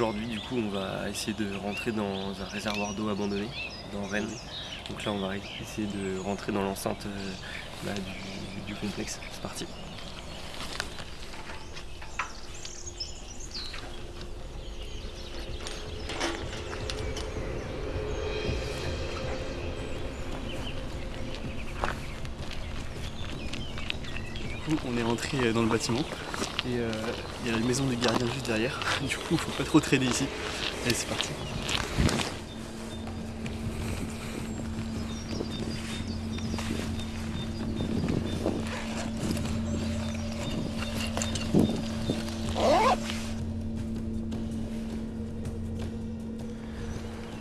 Aujourd'hui, du coup, on va essayer de rentrer dans un réservoir d'eau abandonné, dans Rennes. Donc là, on va essayer de rentrer dans l'enceinte euh, bah, du, du complexe. C'est parti. on est rentré dans le bâtiment et euh, il y a la maison du gardien juste derrière. Du coup, faut pas trop traîner ici. Allez, c'est parti.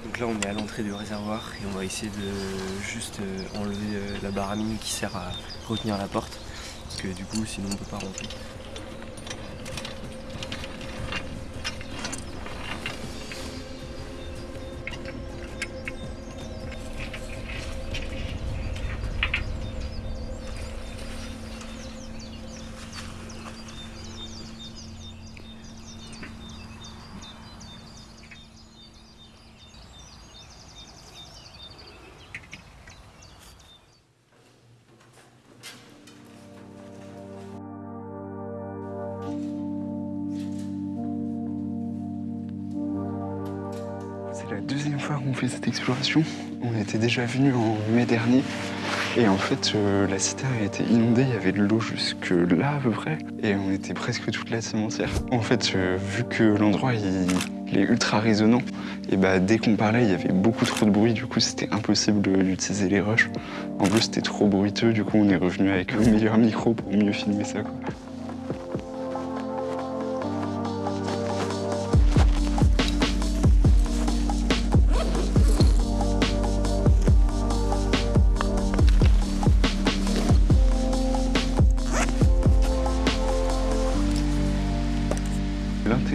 Donc là on est à l'entrée du réservoir et on va essayer de juste euh, enlever euh, la baramine qui sert à retenir la porte parce que du coup sinon on peut pas rentrer. C'est la deuxième fois qu'on fait cette exploration. On était déjà venu en mai dernier. Et en fait, euh, la citerne a été inondée, il y avait de l'eau jusque là à peu près. Et on était presque toute la cimentière. En fait, euh, vu que l'endroit il, est ultra résonnant, et bah dès qu'on parlait, il y avait beaucoup trop de bruit. Du coup, c'était impossible d'utiliser les rushs. En plus, c'était trop bruiteux. Du coup, on est revenu avec le meilleur micro pour mieux filmer ça. Quoi.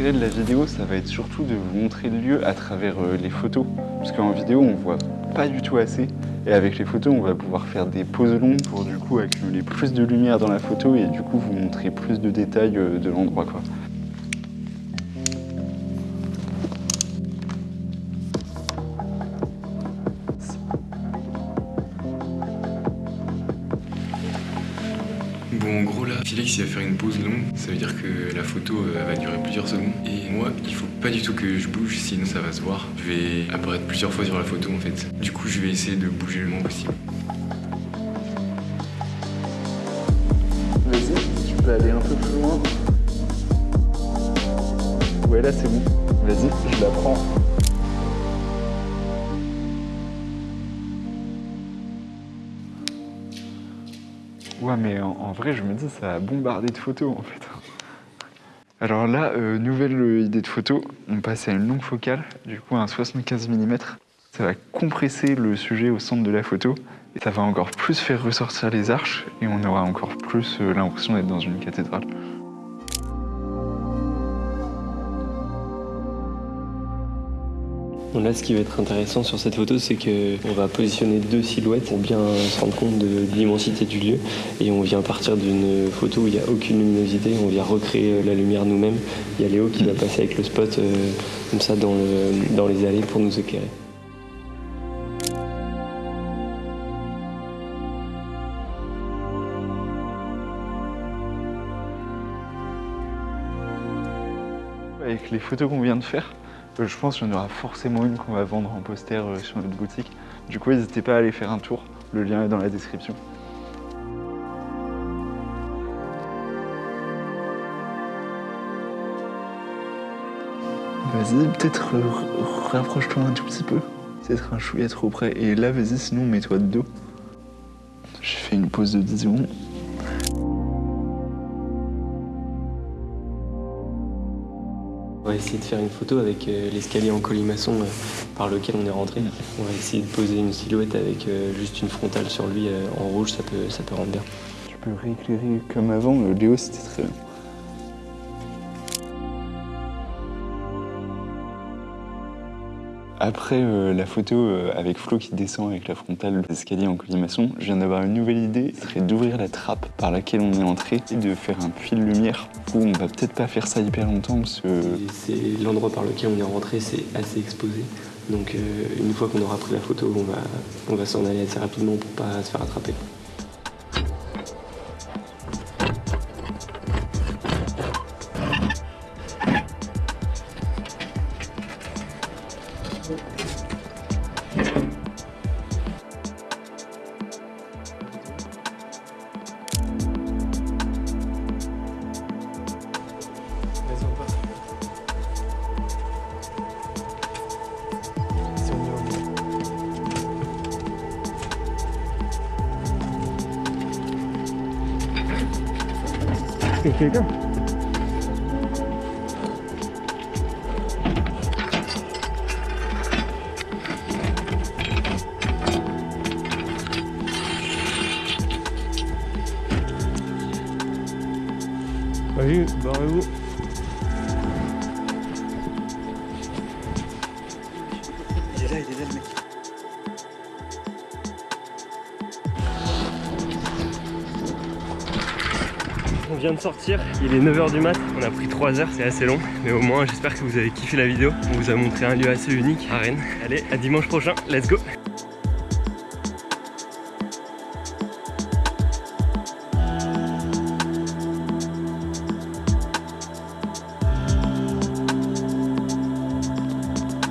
L'intérêt de la vidéo, ça va être surtout de vous montrer le lieu à travers euh, les photos. Parce qu'en vidéo, on voit pas du tout assez. Et avec les photos, on va pouvoir faire des pauses longues pour du coup accumuler plus de lumière dans la photo et du coup vous montrer plus de détails euh, de l'endroit. En gros là, Félix il va faire une pause longue, ça veut dire que la photo euh, elle va durer plusieurs secondes. Et moi, il faut pas du tout que je bouge, sinon ça va se voir. Je vais apparaître plusieurs fois sur la photo en fait. Du coup, je vais essayer de bouger le moins possible. Vas-y, tu peux aller un peu plus loin. Ouais, là c'est bon. Vas-y, je la prends. Ouais, mais en, vrai, je me dis, ça a bombardé de photos en fait. Alors là, euh, nouvelle euh, idée de photo, on passe à une longue focale, du coup un 75 mm. Ça va compresser le sujet au centre de la photo et ça va encore plus faire ressortir les arches et on aura encore plus euh, l'impression d'être dans une cathédrale. Là, ce qui va être intéressant sur cette photo, c'est qu'on va positionner deux silhouettes pour bien se rendre compte de, l'immensité du lieu. Et on vient partir d'une photo où il n'y a aucune luminosité, on vient recréer la lumière nous-mêmes. Il y a Léo qui va passer avec le spot euh, comme ça dans, le- dans les allées pour nous éclairer. Avec les photos qu'on vient de faire, euh, je pense qu'il y en aura forcément une qu'on va vendre en poster euh, sur notre boutique. Du coup, n'hésitez pas à aller faire un tour, le lien est dans la description. Vas-y, peut-être euh, rapproche-toi un tout petit peu. Peut-être un chouïa trop près. Et là, vas-y, sinon, mets-toi de dos. J'ai fait une pause de 10 secondes. On va essayer de faire une photo avec euh, l'escalier en colimaçon euh, par lequel on est rentré. On va essayer de poser une silhouette avec euh, juste une frontale sur lui en rouge, ça peut, ça peut rendre bien. Tu peux rééclairer comme avant, euh, Léo, c'était très bien. Après euh, la photo euh, avec Flo qui descend avec la frontale d'escalier en colimaçon, je viens d'avoir une nouvelle idée, ce serait d'ouvrir la trappe par laquelle on est entré et de faire un puits de lumière où on va peut-être pas faire ça hyper longtemps parce que C'est l'endroit par lequel on est rentré, c'est assez exposé. Donc euh, une fois qu'on aura pris la photo, on va, on va s'en aller assez rapidement pour pas se faire attraper. Here you go. Vas-y, barrez-vous. Il est là, il est là le mec. On vient de sortir, il est 9h du mat, on a pris 3 heures, c'est assez long, mais au moins j'espère que vous avez kiffé la vidéo. On vous a montré un lieu assez unique à Rennes. Allez, à dimanche prochain, let's go